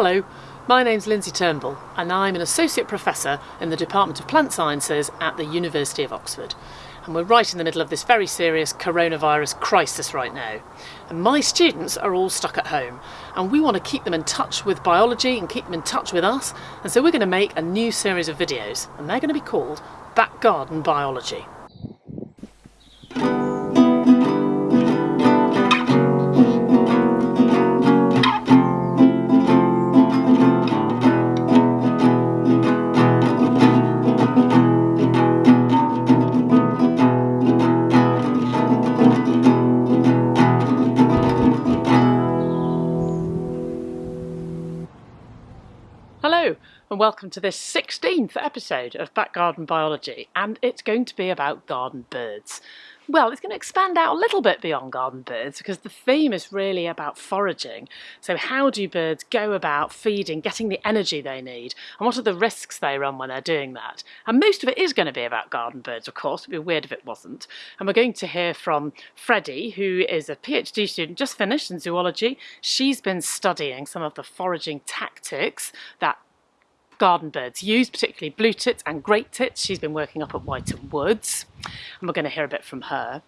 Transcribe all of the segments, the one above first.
Hello, my name's Lindsay Turnbull and I'm an Associate Professor in the Department of Plant Sciences at the University of Oxford. And we're right in the middle of this very serious coronavirus crisis right now. And my students are all stuck at home and we want to keep them in touch with biology and keep them in touch with us. And so we're going to make a new series of videos and they're going to be called Back Garden Biology. And welcome to this 16th episode of Back Garden Biology and it's going to be about garden birds. Well, it's going to expand out a little bit beyond garden birds because the theme is really about foraging. So how do birds go about feeding, getting the energy they need and what are the risks they run when they're doing that? And most of it is going to be about garden birds, of course. It'd be weird if it wasn't. And we're going to hear from Freddie, who is a PhD student just finished in zoology. She's been studying some of the foraging tactics that garden birds used, particularly blue tits and great tits. She's been working up at Wytham Woods, and we're going to hear a bit from her.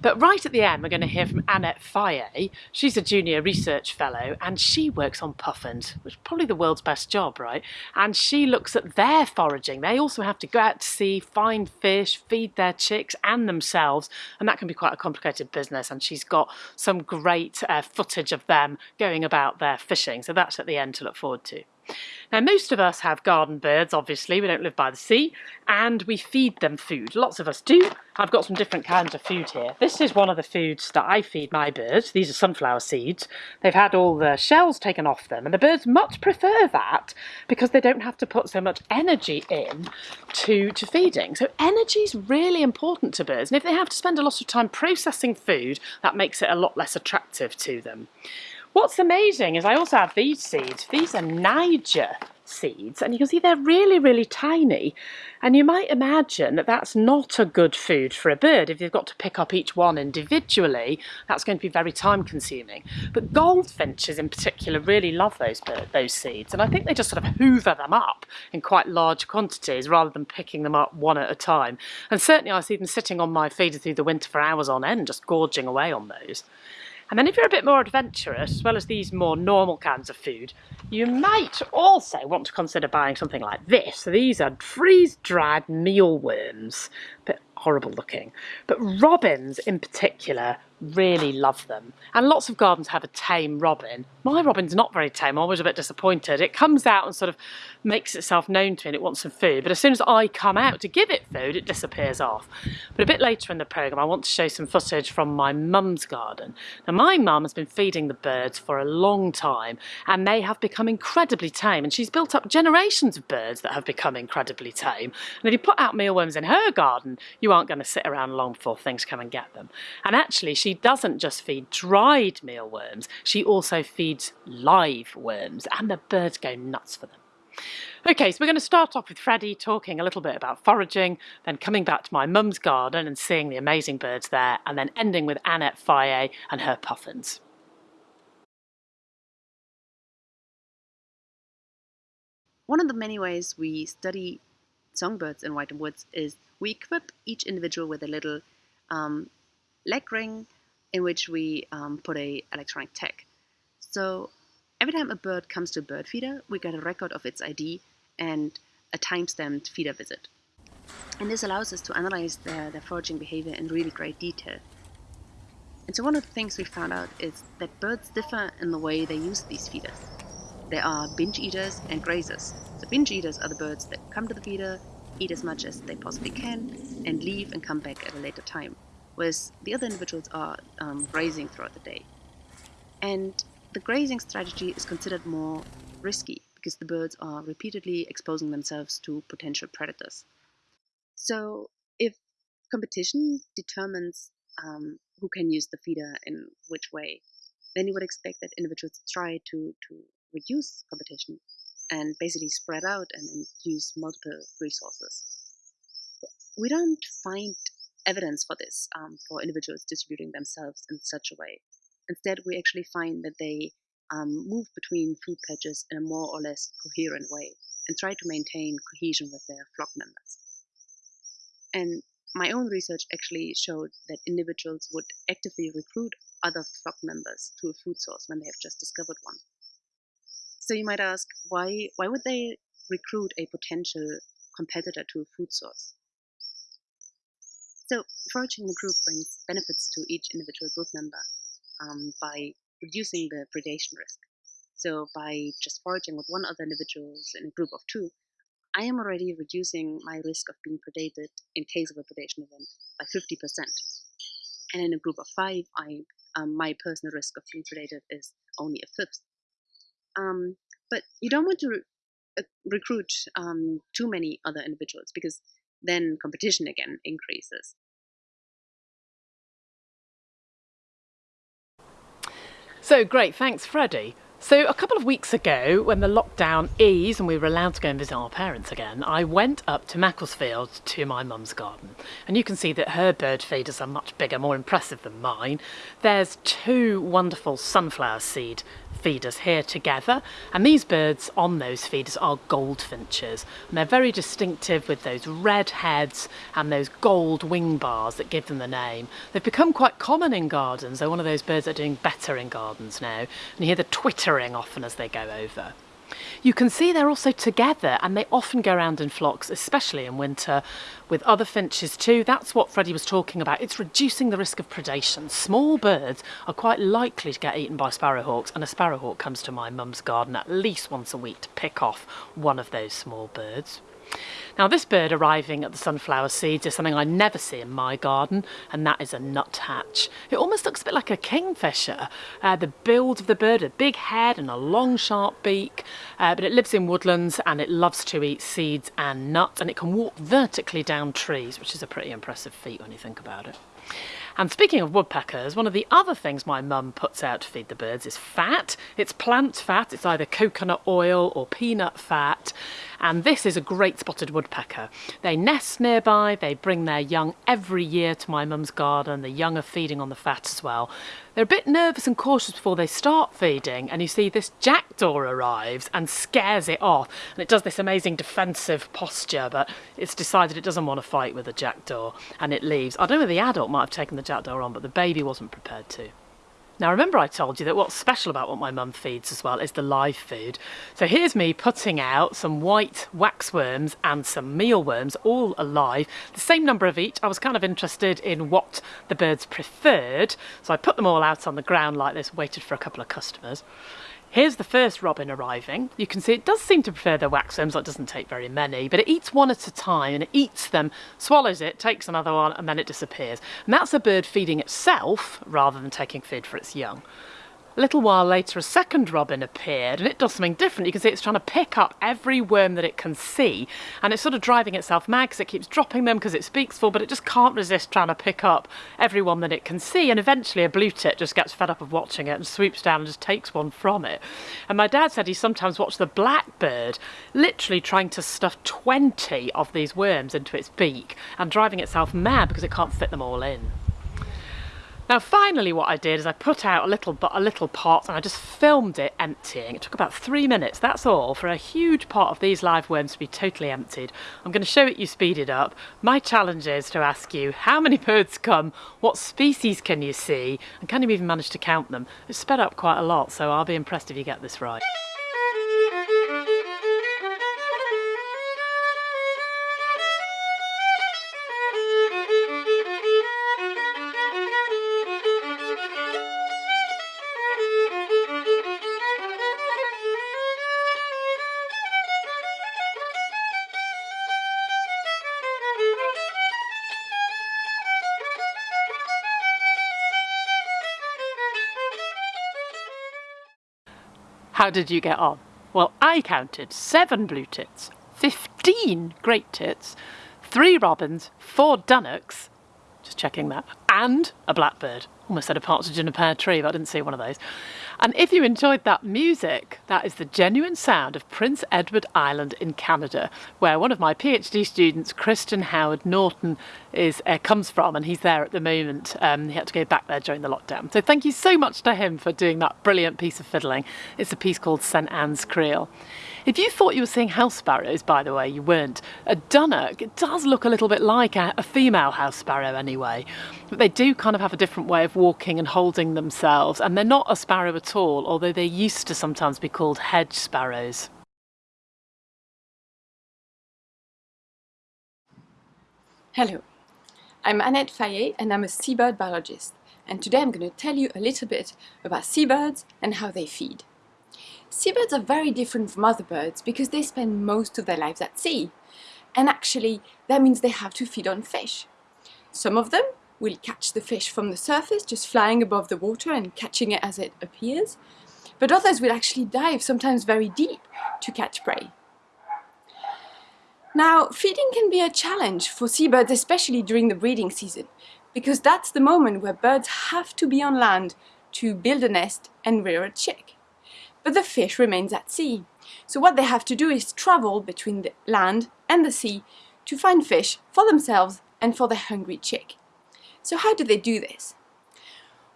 But right at the end, we're going to hear from Annette Fayet. She's a junior research fellow, and she works on puffins, which is probably the world's best job, right? And she looks at their foraging. They also have to go out to sea, find fish, feed their chicks and themselves, and that can be quite a complicated business. And she's got some great uh, footage of them going about their fishing, so that's at the end to look forward to. Now, most of us have garden birds, obviously, we don't live by the sea, and we feed them food. Lots of us do. I've got some different kinds of food here. This is one of the foods that I feed my birds. These are sunflower seeds. They've had all the shells taken off them, and the birds much prefer that because they don't have to put so much energy in to, to feeding. So energy is really important to birds, and if they have to spend a lot of time processing food, that makes it a lot less attractive to them. What's amazing is I also have these seeds. These are Niger seeds and you can see they're really really tiny. And you might imagine that that's not a good food for a bird. If you've got to pick up each one individually that's going to be very time consuming. But goldfinches in particular really love those those seeds and I think they just sort of hoover them up in quite large quantities rather than picking them up one at a time. And certainly I see them sitting on my feeder through the winter for hours on end just gorging away on those and then if you're a bit more adventurous, as well as these more normal kinds of food, you might also want to consider buying something like this. So these are freeze-dried mealworms. A bit horrible looking. But robins in particular really love them. And lots of gardens have a tame robin. My robin's not very tame, I'm always a bit disappointed. It comes out and sort of makes itself known to me and it wants some food, but as soon as I come out to give it food, it disappears off. But a bit later in the programme, I want to show some footage from my mum's garden. Now, my mum has been feeding the birds for a long time and they have become incredibly tame and she's built up generations of birds that have become incredibly tame. And if you put out mealworms in her garden, you aren't going to sit around long before things come and get them. And actually, she doesn't just feed dried mealworms, she also feeds live worms, and the birds go nuts for them. Okay, so we're going to start off with Freddie talking a little bit about foraging, then coming back to my mum's garden and seeing the amazing birds there, and then ending with Annette Fayet and her puffins. One of the many ways we study songbirds in Wytham Woods is we equip each individual with a little um, leg ring in which we um, put a electronic tag. So every time a bird comes to a bird feeder, we get a record of its ID and a time-stamped feeder visit. And this allows us to analyze their, their foraging behavior in really great detail. And so one of the things we found out is that birds differ in the way they use these feeders. There are binge eaters and grazers. So binge eaters are the birds that come to the feeder, eat as much as they possibly can, and leave and come back at a later time whereas the other individuals are um, grazing throughout the day. And the grazing strategy is considered more risky because the birds are repeatedly exposing themselves to potential predators. So if competition determines um, who can use the feeder in which way, then you would expect that individuals try to, to reduce competition and basically spread out and, and use multiple resources. But we don't find evidence for this um, for individuals distributing themselves in such a way. Instead, we actually find that they um, move between food patches in a more or less coherent way and try to maintain cohesion with their flock members. And my own research actually showed that individuals would actively recruit other flock members to a food source when they have just discovered one. So you might ask, why, why would they recruit a potential competitor to a food source? So foraging in a group brings benefits to each individual group member um, by reducing the predation risk. So by just foraging with one other individuals in a group of two, I am already reducing my risk of being predated in case of a predation event by 50%. And in a group of five, I, um, my personal risk of being predated is only a fifth. Um, but you don't want to re- uh, recruit um, too many other individuals because then competition again increases. So great, thanks Freddie. So a couple of weeks ago, when the lockdown eased and we were allowed to go and visit our parents again, I went up to Macclesfield to my mum's garden. And you can see that her bird feeders are much bigger, more impressive than mine. There's two wonderful sunflower seed feeders here together and these birds on those feeders are goldfinches and they're very distinctive with those red heads and those gold wing bars that give them the name. They've become quite common in gardens, they're one of those birds that are doing better in gardens now and you hear the twittering often as they go over. You can see they're also together and they often go around in flocks, especially in winter, with other finches too. That's what Freddie was talking about. It's reducing the risk of predation. Small birds are quite likely to get eaten by sparrowhawks, and a sparrowhawk comes to my mum's garden at least once a week to pick off one of those small birds. Now this bird arriving at the sunflower seeds is something I never see in my garden and that is a nuthatch. It almost looks a bit like a kingfisher. Uh, the build of the bird, a big head and a long sharp beak, uh, but it lives in woodlands and it loves to eat seeds and nuts and it can walk vertically down trees, which is a pretty impressive feat when you think about it. And speaking of woodpeckers, one of the other things my mum puts out to feed the birds is fat. It's plant fat, it's either coconut oil or peanut fat. And this is a great spotted woodpecker. They nest nearby, they bring their young every year to my mum's garden. The young are feeding on the fat as well. They're a bit nervous and cautious before they start feeding, and you see this jackdaw arrives and scares it off. And it does this amazing defensive posture, but it's decided it doesn't want to fight with the jackdaw and it leaves. I don't know the adult might have taken the jackdaw on, but the baby wasn't prepared to. Now remember I told you that what's special about what my mum feeds as well is the live food. So here's me putting out some white waxworms and some mealworms, all alive, the same number of each. I was kind of interested in what the birds preferred, so I put them all out on the ground like this, waited for a couple of customers. Here's the first robin arriving. You can see it does seem to prefer the waxworms, it doesn't take very many, but it eats one at a time and it eats them, swallows it, takes another one, and then it disappears. And that's a bird feeding itself rather than taking food for its young. A little while later, a second robin appeared, and it does something different. You can see it's trying to pick up every worm that it can see, and it's sort of driving itself mad because it keeps dropping them because its beak's full, but it just can't resist trying to pick up every one that it can see. And eventually, a blue tit just gets fed up of watching it and swoops down and just takes one from it. And my dad said he sometimes watched the blackbird literally trying to stuff 20 of these worms into its beak and driving itself mad because it can't fit them all in. Now finally what I did is I put out a little a little pot and I just filmed it emptying. It took about three minutes, that's all, for a huge pot of these live worms to be totally emptied. I'm going to show it you speeded up. My challenge is to ask you how many birds come, what species can you see, and can you even manage to count them? It's sped up quite a lot, so I'll be impressed if you get this right. How did you get on? Well, I counted seven blue tits, 15 great tits, three robins, four dunnocks, just checking that, and a blackbird. Almost said a partridge in a pear tree, but I didn't see one of those. And if you enjoyed that music, that is the genuine sound of Prince Edward Island in Canada, where one of my PhD students, Christian Howard Norton, is uh, comes from, and he's there at the moment. Um, he had to go back there during the lockdown. So thank you so much to him for doing that brilliant piece of fiddling. It's a piece called St Anne's Reel. If you thought you were seeing house sparrows, by the way, you weren't. A dunnock does look a little bit like a, a female house sparrow anyway, but they do kind of have a different way of walking and holding themselves, and they're not a sparrow at all, although they used to sometimes be called hedge sparrows. Hello, I'm Annette Fayet and I'm a seabird biologist and today I'm going to tell you a little bit about seabirds and how they feed. Seabirds are very different from other birds because they spend most of their lives at sea. And actually, that means they have to feed on fish. Some of them will catch the fish from the surface, just flying above the water and catching it as it appears. But others will actually dive, sometimes very deep, to catch prey. Now, feeding can be a challenge for seabirds, especially during the breeding season, because that's the moment where birds have to be on land to build a nest and rear a chick but the fish remains at sea. So what they have to do is travel between the land and the sea to find fish for themselves and for their hungry chick. So how do they do this?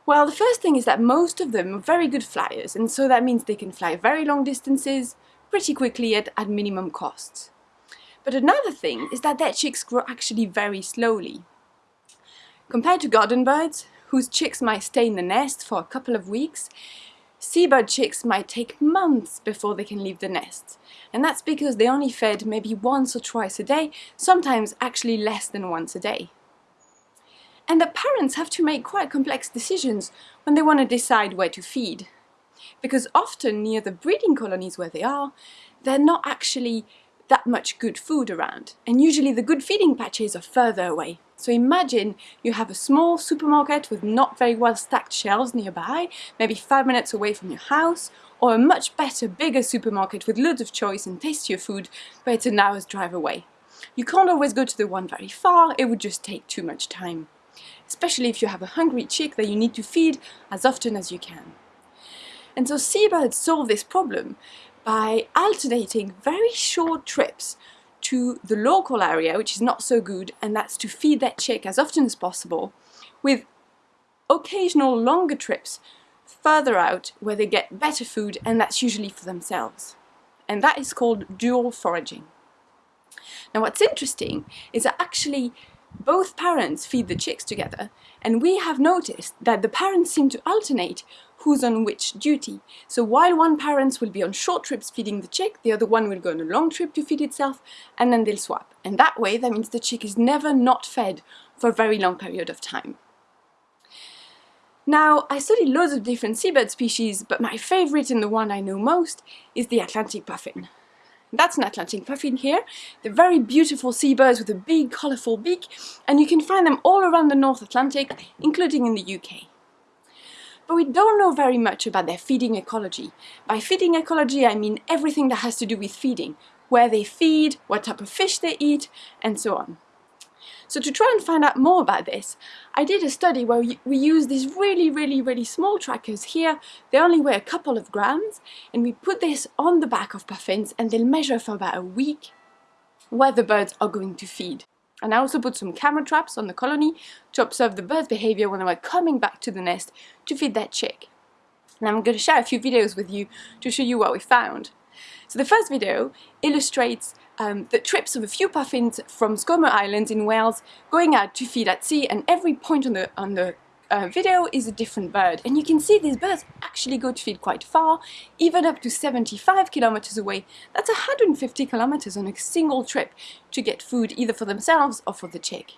Well, the first thing is that most of them are very good flyers, and so that means they can fly very long distances pretty quickly at, at minimum costs. But another thing is that their chicks grow actually very slowly. Compared to garden birds, whose chicks might stay in the nest for a couple of weeks, Seabird chicks might take months before they can leave the nest, and that's because they only fed maybe once or twice a day, sometimes actually less than once a day. And the parents have to make quite complex decisions when they want to decide where to feed. Because often near the breeding colonies where they are, they're not actually that much good food around, and usually the good feeding patches are further away. So imagine you have a small supermarket with not very well stacked shelves nearby, maybe five minutes away from your house, or a much better, bigger supermarket with loads of choice and tastier food, but it's an hour's drive away. You can't always go to the one very far, it would just take too much time. Especially if you have a hungry chick that you need to feed as often as you can. And so seabirds solve this problem by alternating very short trips to the local area, which is not so good, and that's to feed that chick as often as possible, with occasional longer trips further out where they get better food, and that's usually for themselves. And that is called dual foraging. Now what's interesting is that actually both parents feed the chicks together, and we have noticed that the parents seem to alternate who's on which duty. So while one parent will be on short trips feeding the chick, the other one will go on a long trip to feed itself, and then they'll swap. And that way, that means the chick is never not fed for a very long period of time. Now, I studied loads of different seabird species, but my favorite and the one I know most is the Atlantic puffin. That's an Atlantic puffin here. They're very beautiful seabirds with a big colourful beak, and you can find them all around the North Atlantic, including in the UK but we don't know very much about their feeding ecology. By feeding ecology, I mean everything that has to do with feeding, where they feed, what type of fish they eat, and so on. So to try and find out more about this, I did a study where we use these really, really, really small trackers here. They only weigh a couple of grams, and we put this on the back of puffins, and they'll measure for about a week where the birds are going to feed. And I also put some camera traps on the colony to observe the bird's behavior when they were coming back to the nest to feed that chick. And I'm going to share a few videos with you to show you what we found. So the first video illustrates um, the trips of a few puffins from Skomer Island in Wales going out to feed at sea and every point on the, on the uh, video is a different bird and you can see these birds actually go to feed quite far, even up to 75 kilometers away. That's 150 kilometers on a single trip to get food either for themselves or for the chick.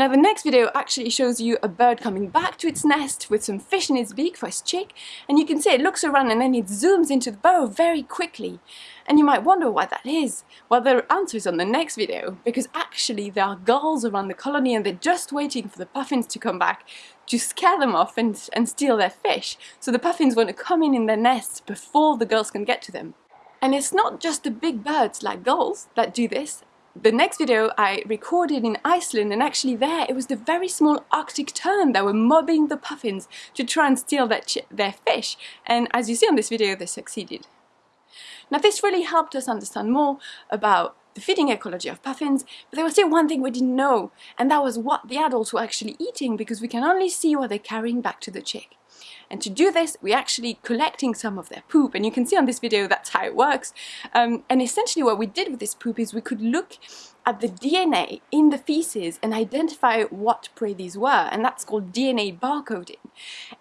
Now the next video actually shows you a bird coming back to its nest with some fish in its beak for its chick and you can see it looks around and then it zooms into the burrow very quickly. And you might wonder why that is. Well the answer is on the next video because actually there are gulls around the colony and they're just waiting for the puffins to come back to scare them off and, and steal their fish. So the puffins want to come in in their nests before the gulls can get to them. And it's not just the big birds like gulls that do this. The next video I recorded in Iceland and actually there it was the very small arctic tern that were mobbing the puffins to try and steal their, their fish and as you see on this video they succeeded. Now this really helped us understand more about the feeding ecology of puffins, but there was still one thing we didn't know, and that was what the adults were actually eating because we can only see what they're carrying back to the chick. And to do this, we're actually collecting some of their poop, and you can see on this video that's how it works. Um, and essentially what we did with this poop is we could look at the DNA in the feces and identify what prey these were, and that's called DNA barcoding.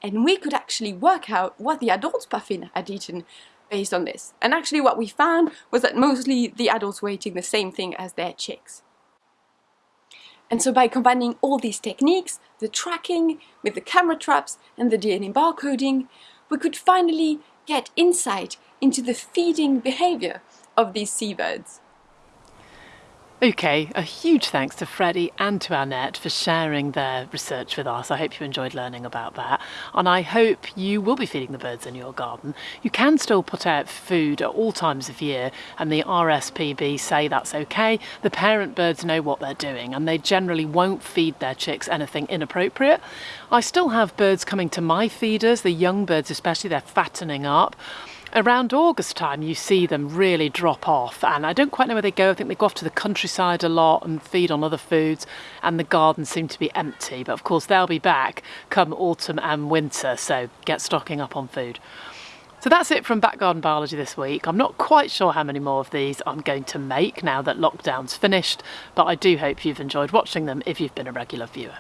And we could actually work out what the adult puffin had eaten based on this. And actually what we found was that mostly the adults were eating the same thing as their chicks. And so by combining all these techniques, the tracking with the camera traps and the DNA barcoding, we could finally get insight into the feeding behavior of these seabirds. Okay, a huge thanks to Freddie and to Annette for sharing their research with us. I hope you enjoyed learning about that. And I hope you will be feeding the birds in your garden. You can still put out food at all times of year, and the RSPB say that's okay. The parent birds know what they're doing, and they generally won't feed their chicks anything inappropriate. I still have birds coming to my feeders, the young birds especially, they're fattening up around August time you see them really drop off and I don't quite know where they go I think they go off to the countryside a lot and feed on other foods and the gardens seem to be empty but of course they'll be back come autumn and winter so get stocking up on food. So that's it from Back Garden Biology this week. I'm not quite sure how many more of these I'm going to make now that lockdown's finished but I do hope you've enjoyed watching them if you've been a regular viewer.